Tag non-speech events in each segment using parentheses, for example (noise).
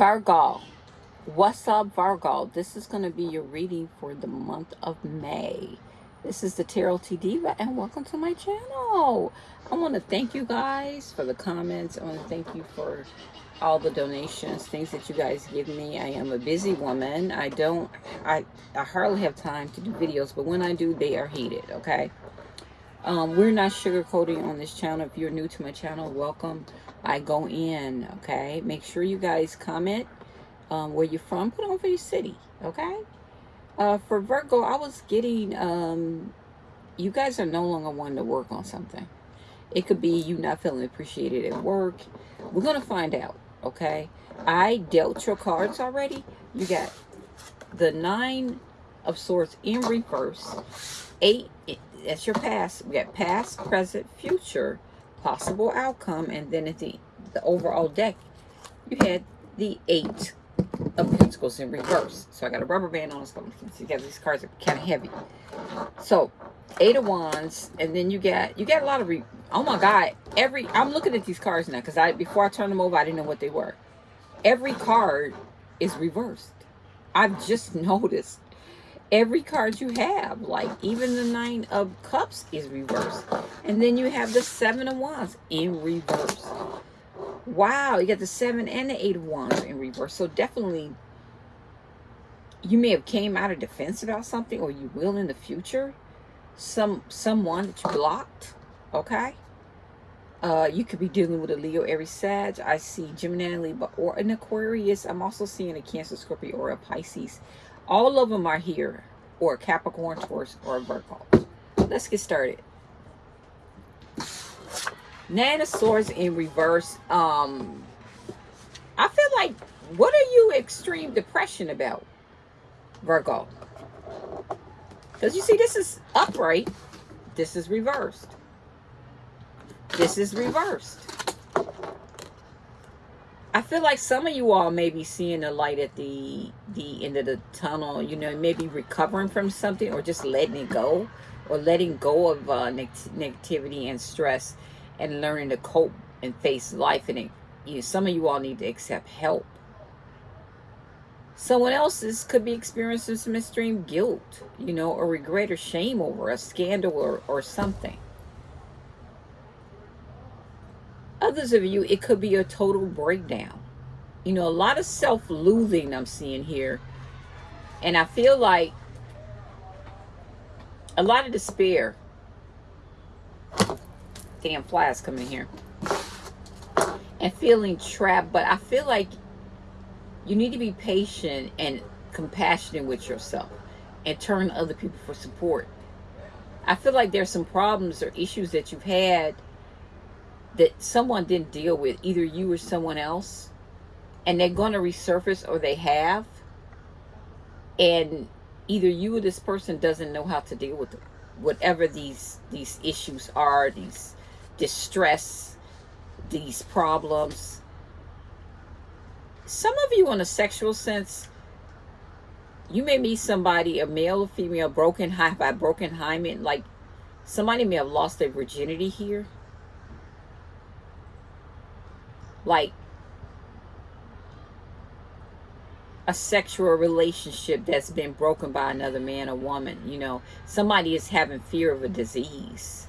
Virgo. What's up, Virgo? This is going to be your reading for the month of May. This is the Tarot T Diva, and welcome to my channel. I want to thank you guys for the comments. I want to thank you for all the donations, things that you guys give me. I am a busy woman. I don't, I, I hardly have time to do videos, but when I do, they are heated, okay? Um, we're not sugarcoating on this channel. If you're new to my channel, welcome. I go in, okay? Make sure you guys comment um, where you're from. Put on for your city, okay? Uh, for Virgo, I was getting, um, you guys are no longer wanting to work on something. It could be you not feeling appreciated at work. We're going to find out, okay? I dealt your cards already. You got the Nine of Swords in reverse. Eight, that's your past. We got past, present, future, possible outcome. And then at the, the overall deck, you had the Eight of Pentacles in reverse. So I got a rubber band on this because these cards are kind of heavy. So Eight of Wands, and then you get you get a lot of re oh my god, every I'm looking at these cards now because I before I turned them over I didn't know what they were. Every card is reversed. I've just (laughs) noticed every card you have like even the nine of cups is reversed. And then you have the seven of wands in reverse. Wow you got the seven and the eight of wands in reverse. So definitely you may have came out of defense about something or you will in the future. Some someone that you blocked okay? Uh you could be dealing with a leo aries sag. I see gemini libra or an aquarius. I'm also seeing a cancer scorpio or a pisces all of them are here or capricorn taurus or virgo let's get started Nine of Swords in reverse. Um, I feel like, what are you extreme depression about, Virgo? Because you see, this is upright. This is reversed. This is reversed. Feel like some of you all may be seeing the light at the the end of the tunnel. You know, maybe recovering from something or just letting it go or letting go of uh, neg negativity and stress and learning to cope and face life. And it, you know, some of you all need to accept help. Someone else's could be experiencing some extreme guilt, you know, or regret or shame over a scandal or, or something. Others of you, it could be a total breakdown. You know, a lot of self-loathing I'm seeing here. And I feel like a lot of despair damn flies coming here. And feeling trapped. But I feel like you need to be patient and compassionate with yourself. And turn to other people for support. I feel like there's some problems or issues that you've had that someone didn't deal with. Either you or someone else. And they're going to resurface or they have. And either you or this person doesn't know how to deal with it whatever these these issues are these distress, these problems. Some of you on a sexual sense, you may meet somebody, a male or female, broken high by broken hymen, like somebody may have lost their virginity here. Like a sexual relationship that's been broken by another man or woman, you know, somebody is having fear of a disease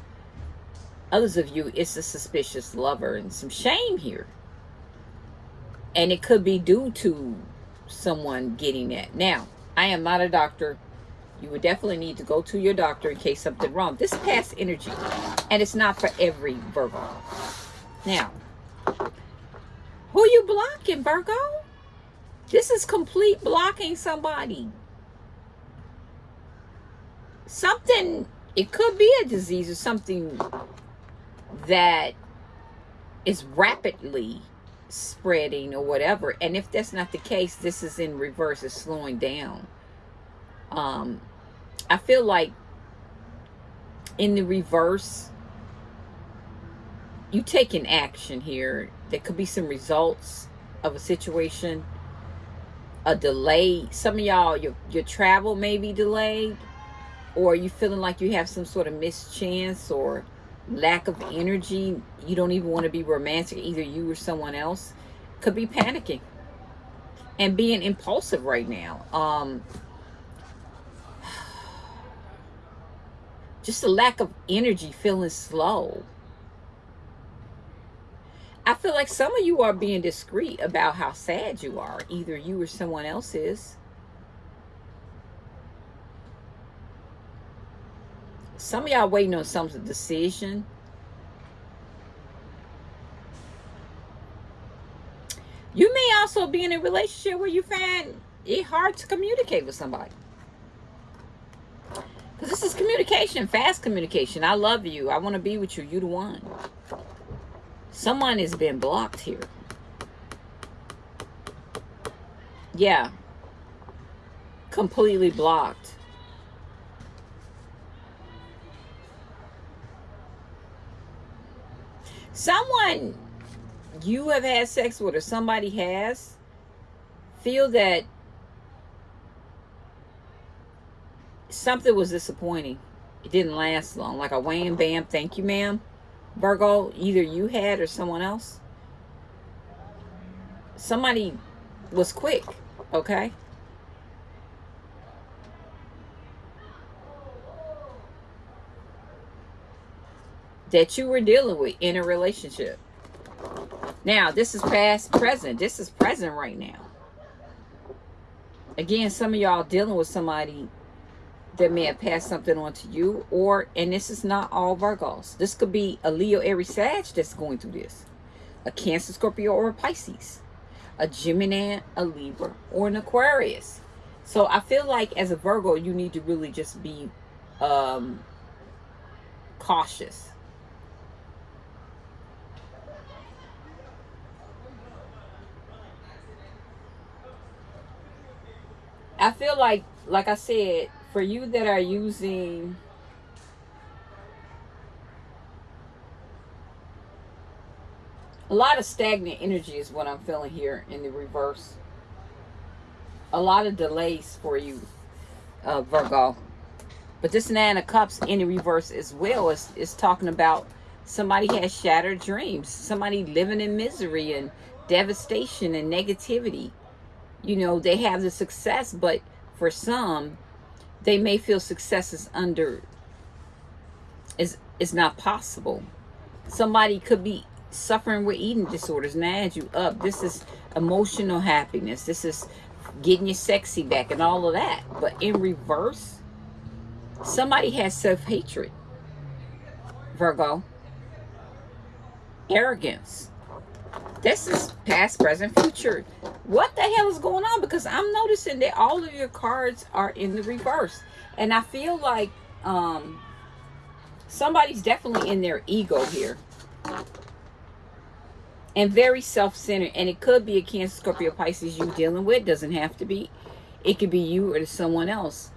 Others of you, it's a suspicious lover and some shame here. And it could be due to someone getting that. Now, I am not a doctor. You would definitely need to go to your doctor in case something wrong. This past energy, and it's not for every Virgo. Now, who you blocking, Virgo? This is complete blocking somebody. Something, it could be a disease or something that is rapidly spreading or whatever. And if that's not the case, this is in reverse, it's slowing down. Um, I feel like in the reverse, you taking action here. There could be some results of a situation, a delay. Some of y'all, your, your travel may be delayed or you feeling like you have some sort of mischance or lack of energy, you don't even want to be romantic, either you or someone else, could be panicking. and being impulsive right now. Um, (sighs) just a lack of energy, feeling slow. I feel like some of you are being discreet about how sad you are. Either you or someone else is. Some of y'all waiting on some decision. You may also be in a relationship where you find it hard to communicate with somebody. Because this is communication, fast communication. I love you. I want to be with you. You the one. Someone has been blocked here. Yeah. Completely blocked. Someone you have had sex with or somebody has feel that something was disappointing. It didn't last long. Like a wham bam, thank you, ma'am. Virgo, either you had or someone else. Somebody was quick, okay? That you were dealing with in a relationship. Now, this is past, present. This is present right now. Again, some of y'all dealing with somebody that may have passed something on to you or and this is not all virgos. This could be a leo aries sag that's going through this. A cancer scorpio or a pisces. A gemini a libra or an aquarius. So i feel like as a virgo you need to really just be um cautious. I feel like like i said for you that are using a lot of stagnant energy is what I'm feeling here in the reverse. A lot of delays for you, uh, Virgo. But this Nine of Cups in the reverse as well is, is talking about somebody has shattered dreams. Somebody living in misery and devastation and negativity. You know, they have the success, but for some, they may feel success is under is is not possible. Somebody could be suffering with eating disorders and add you up. This is emotional happiness. This is getting your sexy back and all of that. But in reverse, somebody has self-hatred. Virgo. Arrogance. This is past, present, future. What the hell is going on? Because I'm noticing that all of your cards are in the reverse. And I feel like um, somebody's definitely in their ego here. And very self-centered. And it could be a Cancer, Scorpio, Pisces you dealing with. Doesn't have to be. It could be you or someone else.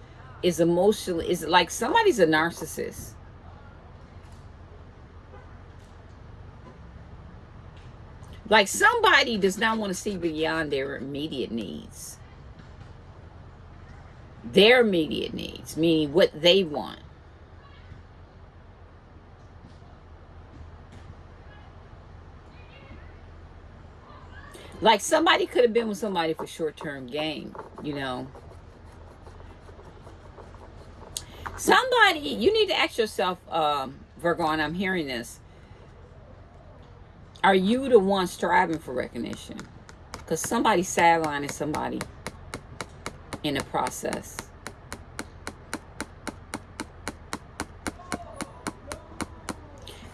Is emotionally, is like somebody's a narcissist Like somebody does not want to see beyond their immediate needs. Their immediate needs, meaning what they want. Like somebody could have been with somebody for short-term gain, you know. Somebody, you need to ask yourself, um, Virgo, and I'm hearing this are you the one striving for recognition? Because somebody's sidelining somebody in the process.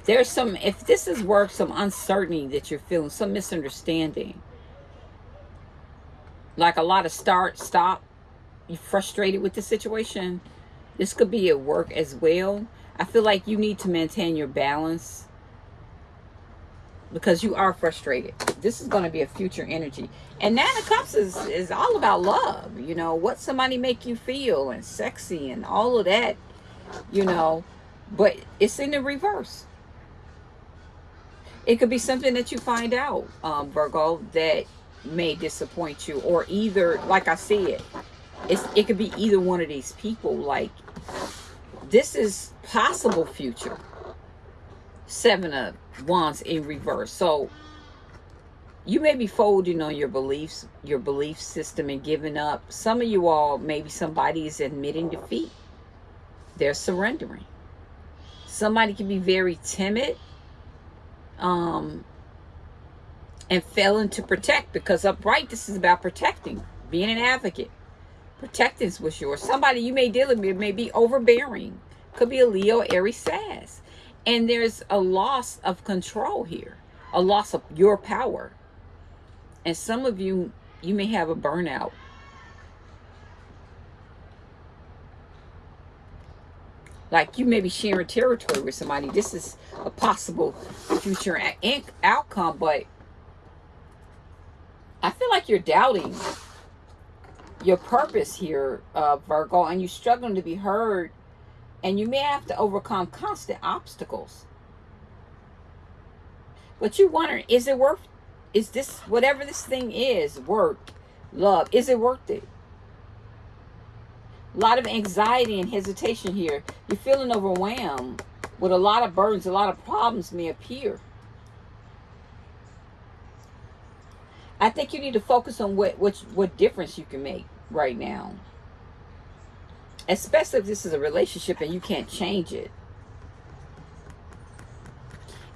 There's some, if this is work, some uncertainty that you're feeling, some misunderstanding. Like a lot of start, stop. You're frustrated with the situation. This could be at work as well. I feel like you need to maintain your balance because you are frustrated. This is going to be a future energy. And Nine of Cups is, is all about love. You know, what somebody make you feel and sexy and all of that, you know. But it's in the reverse. It could be something that you find out, um, Virgo, that may disappoint you. Or either, like I said, it's, it could be either one of these people. Like, this is possible future. Seven of Wands in reverse. So you may be folding on your beliefs, your belief system and giving up. Some of you all, maybe somebody is admitting defeat. They're surrendering. Somebody can be very timid um, and failing to protect because upright, this is about protecting, being an advocate. Protecting what's yours. Somebody you may deal with may be overbearing. Could be a Leo, Aries, Sag. And there's a loss of control here, a loss of your power. And some of you, you may have a burnout. Like you may be sharing territory with somebody. This is a possible future outcome, but I feel like you're doubting your purpose here, uh, Virgo, and you're struggling to be heard, and you may have to overcome constant obstacles. But you wonder, is it worth is this, whatever this thing is, work, love, is it worth it? A lot of anxiety and hesitation here. You're feeling overwhelmed with a lot of burdens, a lot of problems may appear. I think you need to focus on what, what, what difference you can make right now. Especially if this is a relationship and you can't change it.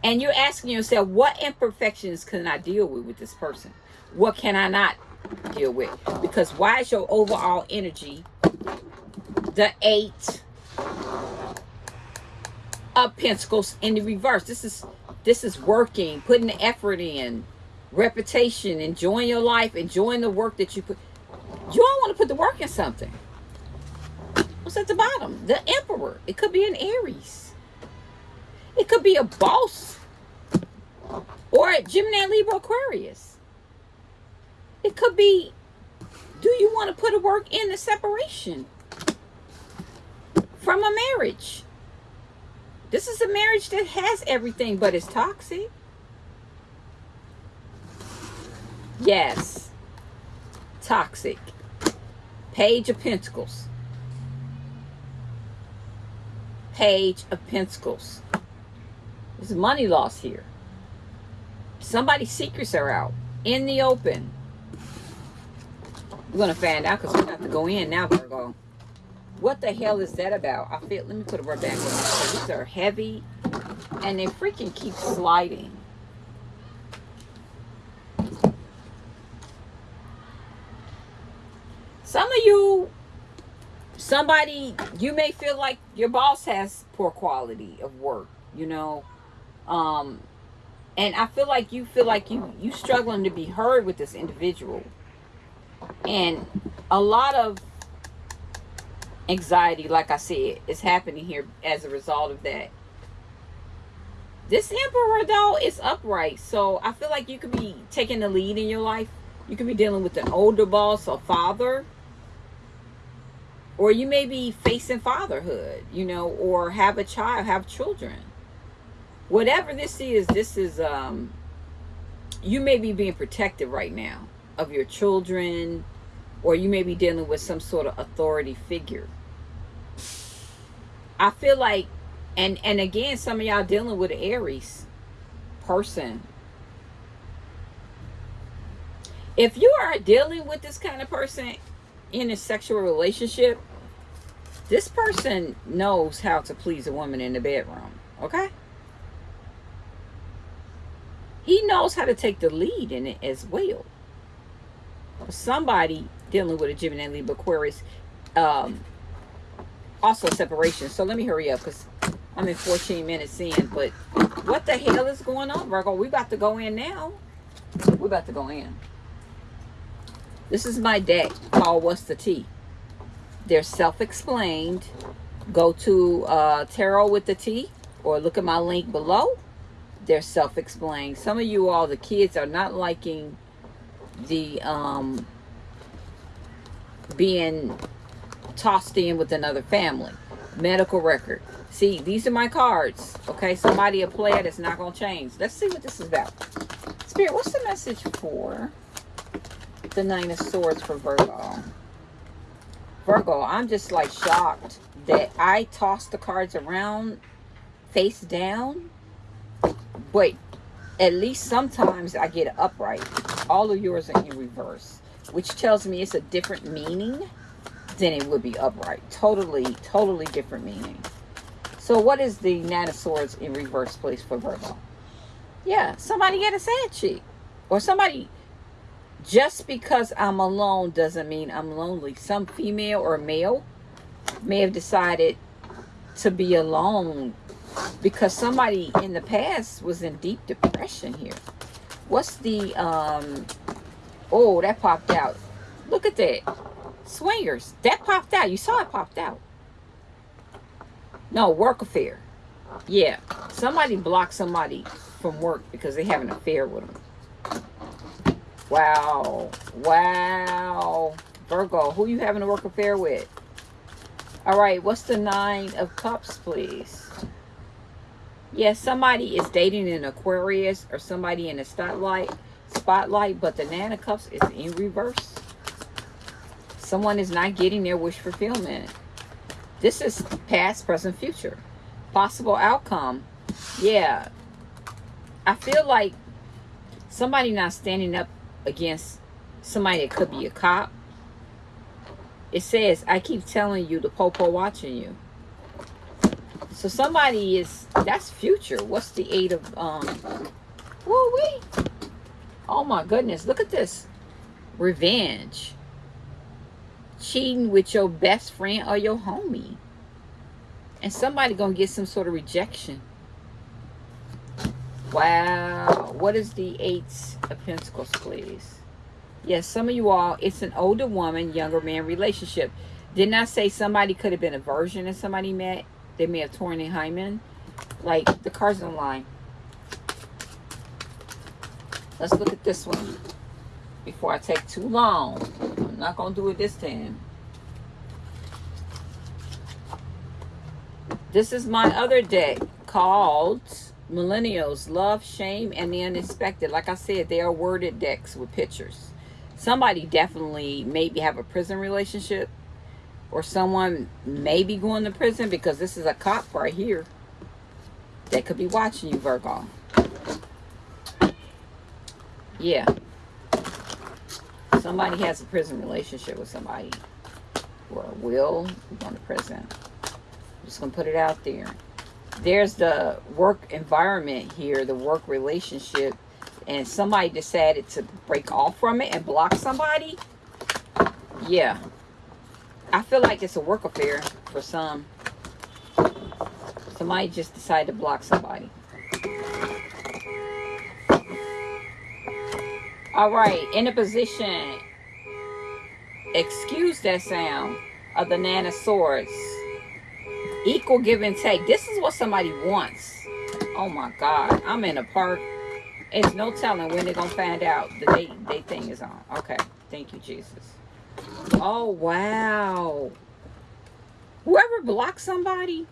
And you're asking yourself, what imperfections can I deal with with this person? What can I not deal with? Because why is your overall energy the eight of pentacles in the reverse? This is this is working, putting the effort in, reputation, enjoying your life, enjoying the work that you put. You don't want to put the work in something. What's at the bottom? The emperor. It could be an Aries. It could be a boss or a Gemini, Libra, Aquarius. It could be, do you want to put a work in the separation from a marriage? This is a marriage that has everything, but it's toxic. Yes. Toxic. Page of Pentacles. Page of Pentacles. There's money loss here. Somebody's secrets are out in the open. We're gonna find out because we have to go in now, Virgo. What the hell is that about? I feel. Let me put it right back on. These are heavy, and they freaking keep sliding. Some of you, somebody, you may feel like your boss has poor quality of work. You know, um, and I feel like you feel like you you struggling to be heard with this individual. And a lot of anxiety, like I said, is happening here as a result of that. This emperor though is upright, so I feel like you could be taking the lead in your life. You could be dealing with an older boss or father. Or you may be facing fatherhood, you know, or have a child, have children whatever this is, this is, um, you may be being protected right now of your children, or you may be dealing with some sort of authority figure. I feel like, and, and again, some of y'all dealing with Aries person. If you are dealing with this kind of person in a sexual relationship, this person knows how to please a woman in the bedroom. Okay? he knows how to take the lead in it as well. Somebody dealing with a Gemini Libra Aquarius, um, also separation. So let me hurry up because I'm in 14 minutes in. But what the hell is going on, Virgo? We about to go in now. We're about to go in. This is my deck called What's the Tea? They're self-explained. Go to uh, Tarot with the Tea or look at my link below they're self-explained. Some of you all, the kids are not liking the um, being tossed in with another family. Medical record. See, these are my cards. Okay, somebody a player that's not going to change. Let's see what this is about. Spirit, what's the message for the Nine of Swords for Virgo? Virgo, I'm just like shocked that I tossed the cards around face down Wait, at least sometimes I get upright. All of yours are in reverse, which tells me it's a different meaning than it would be upright. Totally, totally different meaning. So what is the Nine of Swords in reverse place for Virgo? Yeah, somebody get a sad cheek. Or somebody, just because I'm alone doesn't mean I'm lonely. Some female or male may have decided to be alone because somebody in the past was in deep depression here. What's the, um, oh, that popped out. Look at that. Swingers. That popped out. You saw it popped out. No, work affair. Yeah. Somebody blocked somebody from work because they have an affair with them. Wow. Wow. Virgo, who you having a work affair with? All right, what's the Nine of Cups, please? Yes, somebody is dating an Aquarius or somebody in the spotlight, spotlight, but the Nine of Cups is in reverse. Someone is not getting their wish fulfillment. This is past, present, future. Possible outcome. Yeah. I feel like somebody not standing up against somebody that could be a cop. It says, I keep telling you, the popo watching you. So somebody is, that's future. What's the eight of, um, woo wee. Oh my goodness, look at this. Revenge cheating with your best friend or your homie. And somebody gonna get some sort of rejection. Wow. What is the Eight of Pentacles, please? Yes, some of you all, it's an older woman, younger man relationship. Didn't I say somebody could have been a version of somebody met? They may have torn their hymen. Like, the cards the line. Let's look at this one before I take too long. I'm not going to do it this time. This is my other deck called Millennials, Love, Shame, and the Unexpected. Like I said, they are worded decks with pictures. Somebody definitely maybe have a prison relationship or someone may be going to prison because this is a cop right here that could be watching you, Virgo. Yeah. Somebody has a prison relationship with somebody or will go to prison. I'm just going to put it out there. There's the work environment here, the work relationship, and somebody decided to break off from it and block somebody. Yeah. I feel like it's a work affair for some. Somebody just decided to block somebody. All right, in a position, excuse that sound of the of Swords. Equal give and take. This is what somebody wants. Oh my God, I'm in a park. It's no telling when they're to find out the date, date thing is on. Okay, thank you, Jesus. Oh, wow. Whoever blocks somebody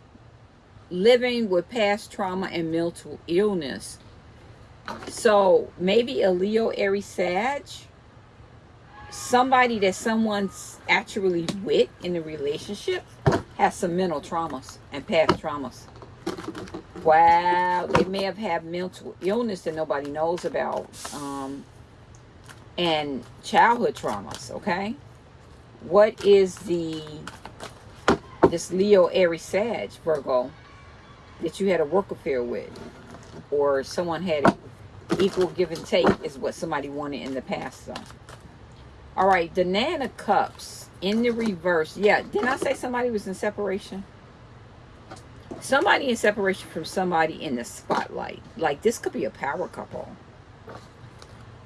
living with past trauma and mental illness so maybe a Leo, Aries, Sag. Somebody that someone's actually with in the relationship has some mental traumas and past traumas. Wow, they may have had mental illness that nobody knows about. Um, and childhood traumas, okay? What is the, this Leo, Aries, Sag, Virgo, that you had a work affair with? Or someone had equal give and take is what somebody wanted in the past. So. All right, the of Cups in the reverse. Yeah, didn't I say somebody was in separation? Somebody in separation from somebody in the spotlight. Like this could be a power couple.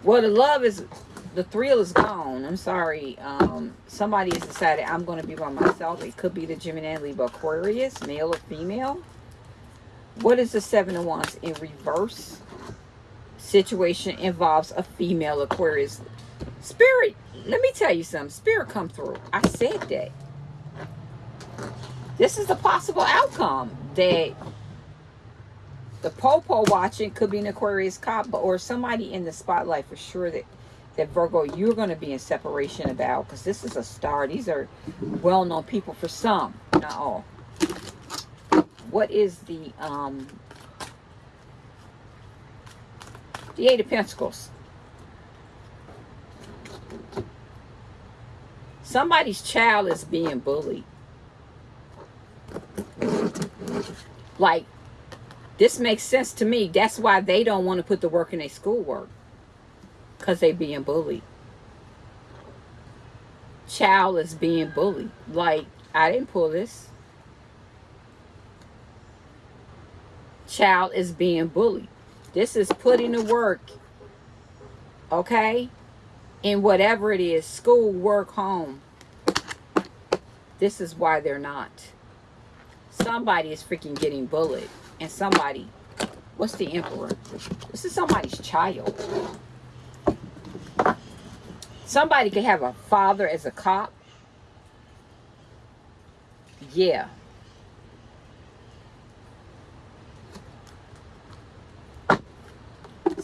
Well, the love is, the thrill is gone. I'm sorry. Um, somebody has decided I'm going to be by myself. It could be the Gemini, Libra, Aquarius, male or female. What is the Seven of Wands in reverse? situation involves a female Aquarius. Spirit, let me tell you something. Spirit come through. I said that. This is the possible outcome that the Popo watching could be an Aquarius cop or somebody in the spotlight for sure that that Virgo you're going to be in separation about because this is a star. These are well-known people for some, not all. What is the um The Eight of Pentacles. Somebody's child is being bullied. Like, this makes sense to me. That's why they don't want to put the work in their schoolwork. Because they being bullied. Child is being bullied. Like, I didn't pull this. Child is being bullied. This is putting the work, okay, in whatever it is, school, work, home. This is why they're not. Somebody is freaking getting bullied. And somebody, what's the emperor? This is somebody's child. Somebody could have a father as a cop. Yeah.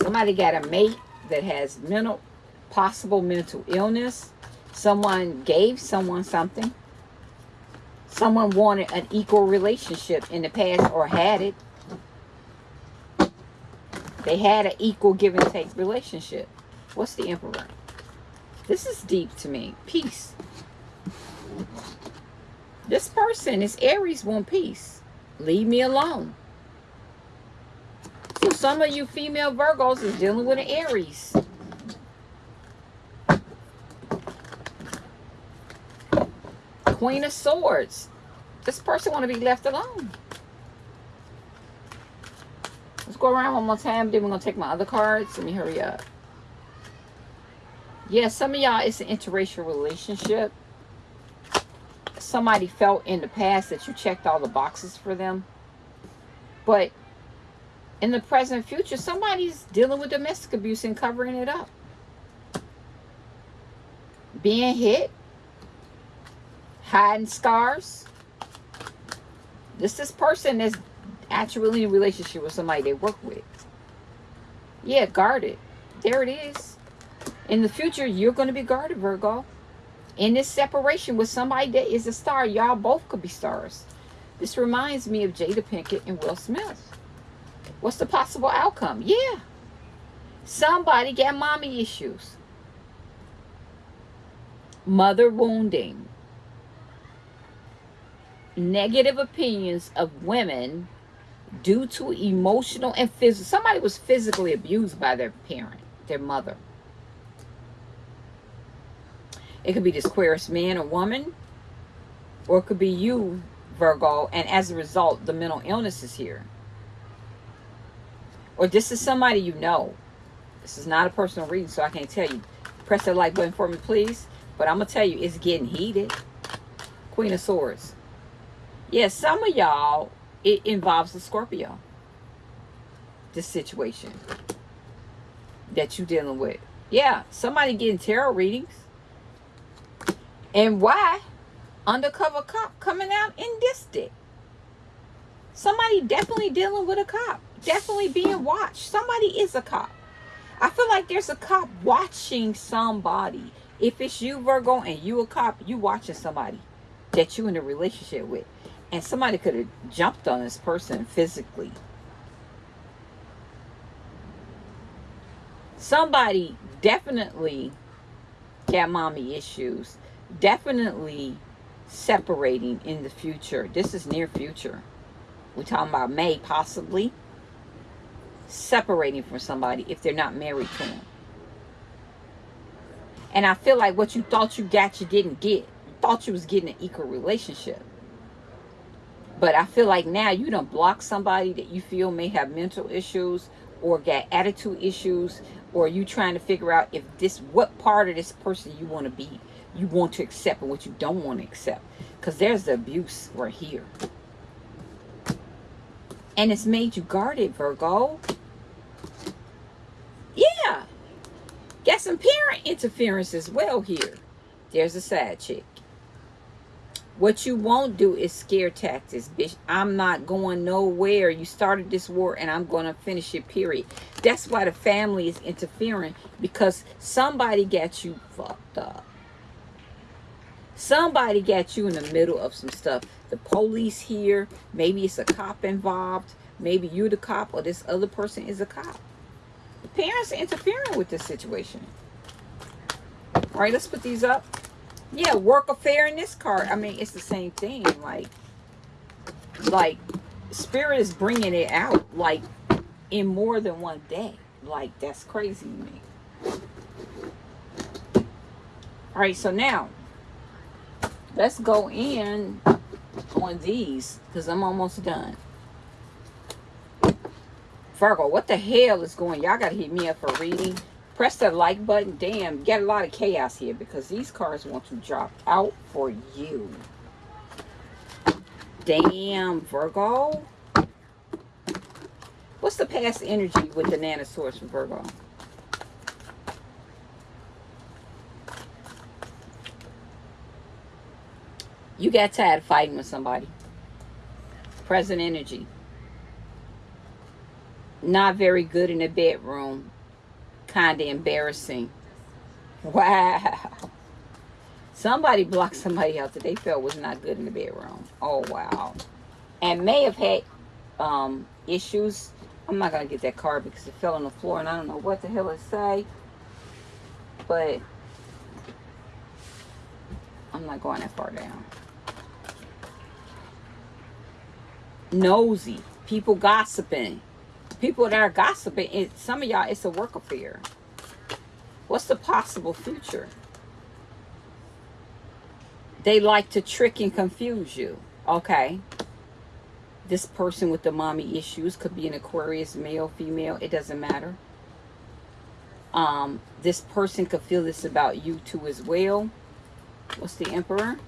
Somebody got a mate that has mental, possible mental illness. Someone gave someone something. Someone wanted an equal relationship in the past or had it. They had an equal give and take relationship. What's the emperor? This is deep to me. Peace. This person is Aries want peace. Leave me alone. So some of you female Virgos is dealing with an Aries. Queen of Swords. This person want to be left alone. Let's go around one more time. Then we're going to take my other cards. Let me hurry up. Yeah, some of y'all, it's an interracial relationship. Somebody felt in the past that you checked all the boxes for them. But in the present future, somebody's dealing with domestic abuse and covering it up. Being hit, hiding scars. This this person is actually in a relationship with somebody they work with. Yeah, guarded. There it is. In the future, you're going to be guarded, Virgo. In this separation with somebody that is a star, y'all both could be stars. This reminds me of Jada Pinkett and Will Smith. What's the possible outcome? Yeah. Somebody got mommy issues. Mother wounding. Negative opinions of women due to emotional and physical. Somebody was physically abused by their parent, their mother. It could be this Aquarius man or woman, or it could be you, Virgo, and as a result, the mental illness is here. Or this is somebody you know. This is not a personal reading, so I can't tell you. Press that like button for me, please. But I'm going to tell you, it's getting heated. Queen of Swords. Yeah, some of y'all, it involves the Scorpio. This situation that you're dealing with. Yeah, somebody getting tarot readings. And why? Undercover cop coming out in this dick. Somebody definitely dealing with a cop definitely being watched. Somebody is a cop. I feel like there's a cop watching somebody. If it's you, Virgo, and you a cop, you watching somebody that you in a relationship with. And somebody could have jumped on this person physically. Somebody definitely got mommy issues. Definitely separating in the future. This is near future. We're talking about May, possibly separating from somebody if they're not married to them. And I feel like what you thought you got, you didn't get. You thought you was getting an equal relationship. But I feel like now you don't block somebody that you feel may have mental issues or got attitude issues or you trying to figure out if this, what part of this person you want to be, you want to accept and what you don't want to accept. Because there's the abuse right here. And it's made you guarded, Virgo. Yeah. Got some parent interference as well here. There's a side chick. What you won't do is scare tactics, bitch. I'm not going nowhere. You started this war and I'm going to finish it, period. That's why the family is interfering because somebody got you fucked up. Somebody got you in the middle of some stuff. The police here. Maybe it's a cop involved. Maybe you're the cop or this other person is a cop. The parents are interfering with this situation. All right, let's put these up. Yeah, work affair in this card. I mean, it's the same thing. Like, like spirit is bringing it out like in more than one day. Like that's crazy to me. All right, so now let's go in on these because I'm almost done. Virgo, what the hell is going? Y'all got to hit me up for reading. Press that like button. Damn, get a lot of chaos here because these cards want to drop out for you. Damn, Virgo. What's the past energy with the Nine of Swords from Virgo? You got tired fighting with somebody. Present energy. Not very good in the bedroom. Kind of embarrassing. Wow. Somebody blocked somebody else that they felt was not good in the bedroom. Oh, wow. And may have had um, issues. I'm not going to get that card because it fell on the floor and I don't know what the hell it say. But I'm not going that far down. Nosy. People gossiping. People that are gossiping. It, some of y'all, it's a work affair. What's the possible future? They like to trick and confuse you. Okay. This person with the mommy issues could be an Aquarius, male, female. It doesn't matter. Um, this person could feel this about you too as well. What's the Emperor?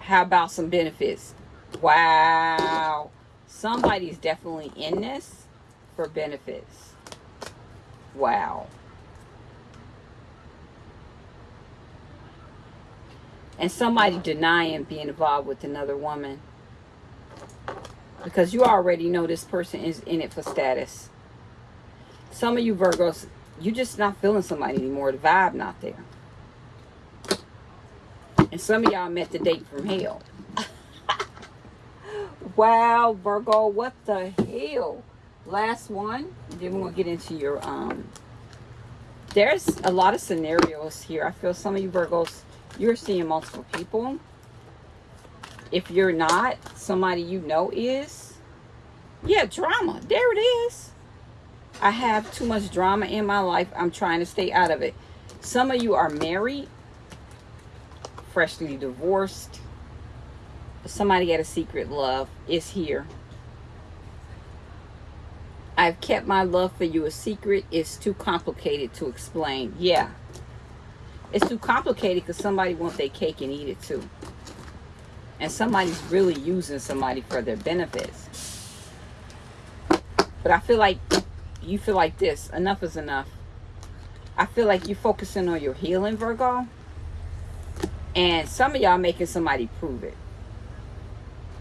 How about some benefits? Wow. Somebody's definitely in this for benefits. Wow. and somebody denying being involved with another woman. Because you already know this person is in it for status. Some of you virgos you're just not feeling somebody anymore. The vibe not there. And some of y'all met the date from hell wow virgo what the hell last one then gonna get into your um there's a lot of scenarios here i feel some of you virgos you're seeing multiple people. If you're not, somebody you know is. Yeah, drama. There it is. I have too much drama in my life. I'm trying to stay out of it. Some of you are married, freshly divorced. Somebody had a secret love is here. I've kept my love for you a secret. It's too complicated to explain. Yeah, it's too complicated because somebody wants their cake and eat it too. And somebody's really using somebody for their benefits. But I feel like you feel like this. Enough is enough. I feel like you're focusing on your healing, Virgo. And some of y'all making somebody prove it.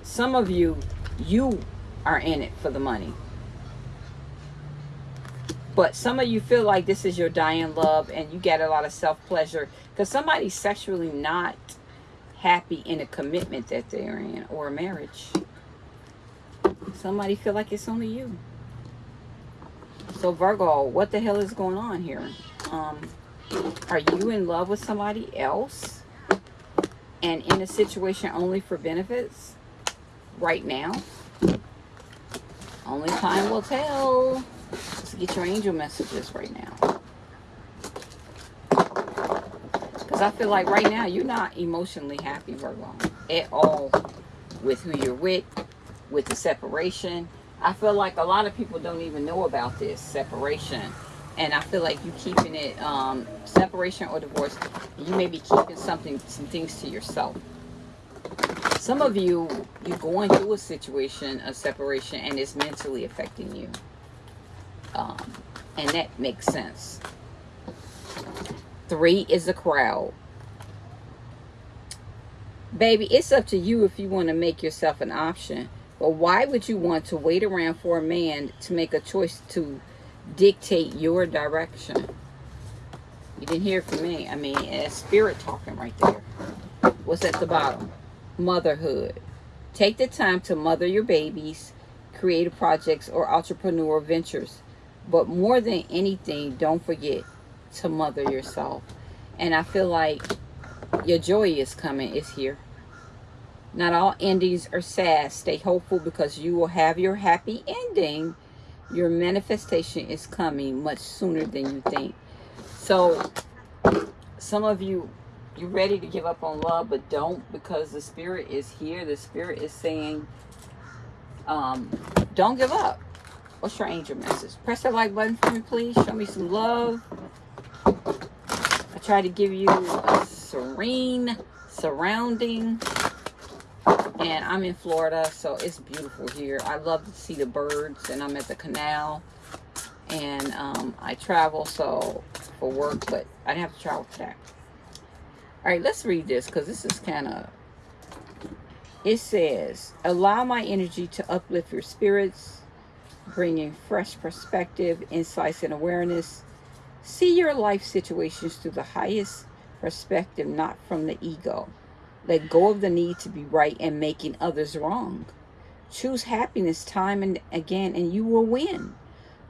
Some of you, you are in it for the money. But some of you feel like this is your dying love and you get a lot of self-pleasure because somebody's sexually not happy in a commitment that they're in or a marriage. Somebody feel like it's only you. So Virgo, what the hell is going on here? Um, are you in love with somebody else and in a situation only for benefits right now? Only time will tell. Let's get your angel messages right now. Because I feel like right now you're not emotionally happy, Virgo, at all with who you're with, with the separation. I feel like a lot of people don't even know about this separation. And I feel like you keeping it, um, separation or divorce, you may be keeping something, some things to yourself. Some of you, you're going through a situation of separation and it's mentally affecting you. Um, and that makes sense. Three is a crowd. Baby, it's up to you if you want to make yourself an option. But why would you want to wait around for a man to make a choice to dictate your direction? You didn't hear from me. I mean, it's spirit talking right there. What's at the bottom? Motherhood. Take the time to mother your babies creative projects, or entrepreneur ventures. But more than anything, don't forget to mother yourself. And I feel like your joy is coming, is here. Not all endings are sad. Stay hopeful because you will have your happy ending. Your manifestation is coming much sooner than you think. So, some of you, you're ready to give up on love, but don't because the Spirit is here. The Spirit is saying, um, don't give up. What's your angel message? Press that like button for me, please. Show me some love. I try to give you a serene surrounding and I'm in Florida, so it's beautiful here. I love to see the birds, and I'm at the canal, and um, I travel so for work, but I didn't have to travel today. All right, let's read this because this is kind of. It says, "Allow my energy to uplift your spirits, bringing fresh perspective, insights, and awareness. See your life situations through the highest perspective, not from the ego." Let go of the need to be right and making others wrong. Choose happiness time and again, and you will win.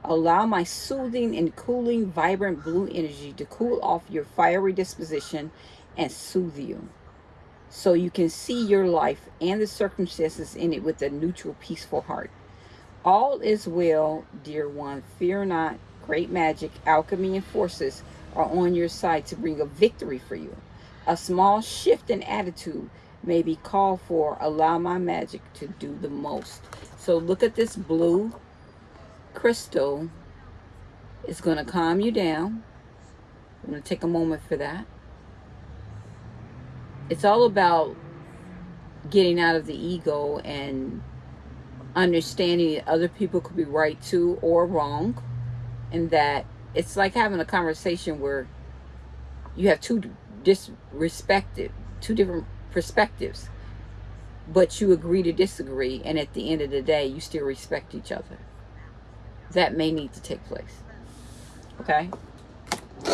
Allow my soothing and cooling, vibrant blue energy to cool off your fiery disposition and soothe you. So you can see your life and the circumstances in it with a neutral, peaceful heart. All is well, dear one. Fear not. Great magic, alchemy, and forces are on your side to bring a victory for you. A small shift in attitude may be called for. Allow my magic to do the most. So look at this blue crystal. It's going to calm you down. I'm going to take a moment for that. It's all about getting out of the ego and understanding that other people could be right too or wrong. And that it's like having a conversation where you have two disrespected, two different perspectives, but you agree to disagree, and at the end of the day, you still respect each other. That may need to take place. Okay?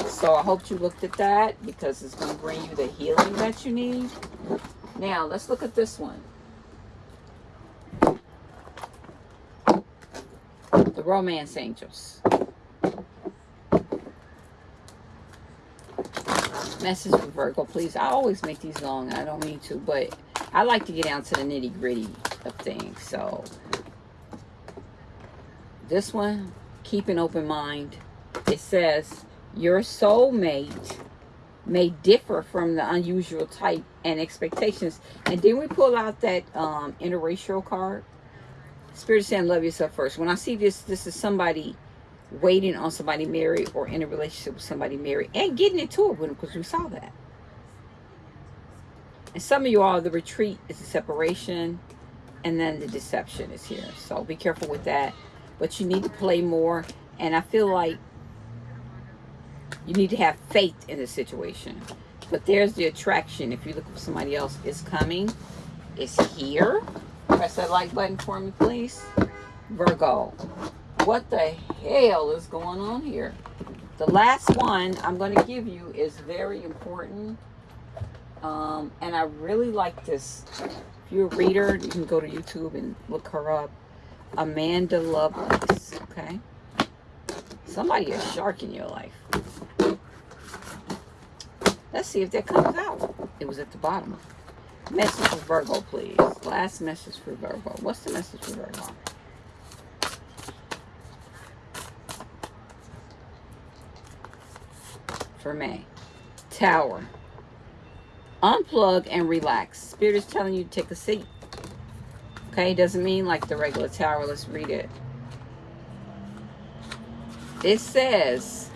So I hope you looked at that because it's going to bring you the healing that you need. Now, let's look at this one. The Romance Angels. message for Virgo, please. I always make these long. I don't mean to, but I like to get down to the nitty gritty of things. So this one, keep an open mind. It says your soulmate may differ from the unusual type and expectations. And then we pull out that um, interracial card. Spirit is saying, love yourself first. When I see this, this is somebody waiting on somebody married or in a relationship with somebody married and getting into it with them because we saw that. And some of you all, the retreat is the separation and then the deception is here. So be careful with that. But you need to play more. And I feel like you need to have faith in the situation. But there's the attraction. If you look for somebody else, it's coming. It's here. Press that like button for me, please. Virgo what the hell is going on here? The last one I'm going to give you is very important. Um, and I really like this. If you're a reader, you can go to YouTube and look her up. Amanda Lovelace, okay? Somebody is shark in your life. Let's see if that comes out. It was at the bottom. Message for Virgo, please. Last message for Virgo. What's the message for Virgo? for May. Tower. Unplug and relax. Spirit is telling you to take a seat. Okay, doesn't mean like the regular tower. Let's read it. It says,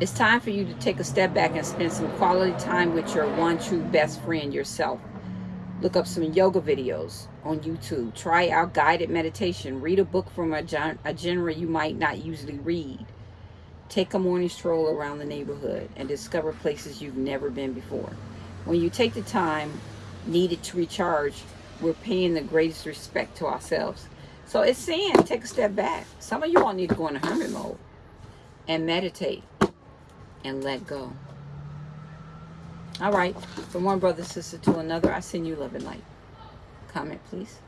it's time for you to take a step back and spend some quality time with your one true best friend, yourself. Look up some yoga videos on YouTube. Try out guided meditation. Read a book from a, a genre you might not usually read. Take a morning stroll around the neighborhood and discover places you've never been before. When you take the time needed to recharge, we're paying the greatest respect to ourselves. So it's saying take a step back. Some of you all need to go into hermit mode and meditate and let go. All right. From one brother, sister to another, I send you love and light. Comment, please.